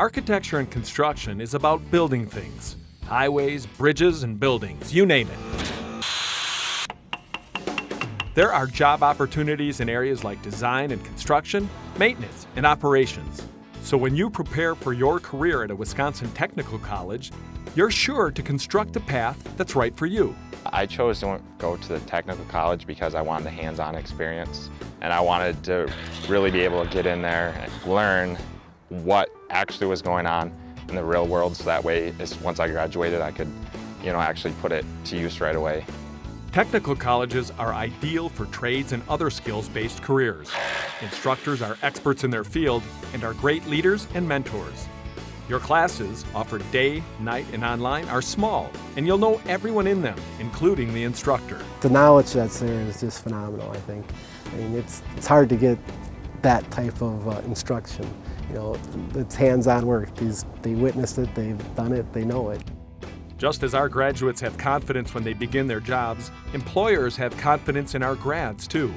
Architecture and construction is about building things. Highways, bridges, and buildings, you name it. There are job opportunities in areas like design and construction, maintenance, and operations. So when you prepare for your career at a Wisconsin Technical College, you're sure to construct a path that's right for you. I chose to go to the technical college because I wanted the hands-on experience and I wanted to really be able to get in there and learn what actually was going on in the real world so that way once I graduated I could you know actually put it to use right away. Technical colleges are ideal for trades and other skills-based careers. Instructors are experts in their field and are great leaders and mentors. Your classes, offered day, night, and online, are small, and you'll know everyone in them, including the instructor. The knowledge that's there is just phenomenal, I think. I mean, it's, it's hard to get that type of uh, instruction. You know, it's hands-on work. These, they witnessed it, they've done it, they know it. Just as our graduates have confidence when they begin their jobs, employers have confidence in our grads too.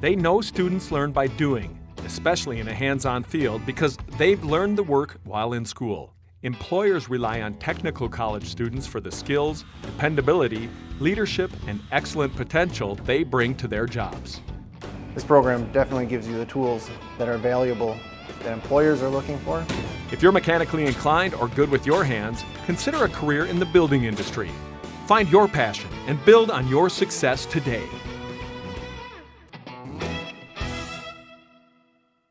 They know students learn by doing, especially in a hands-on field because they've learned the work while in school. Employers rely on technical college students for the skills, dependability, leadership, and excellent potential they bring to their jobs. This program definitely gives you the tools that are valuable that employers are looking for. If you're mechanically inclined or good with your hands, consider a career in the building industry. Find your passion and build on your success today.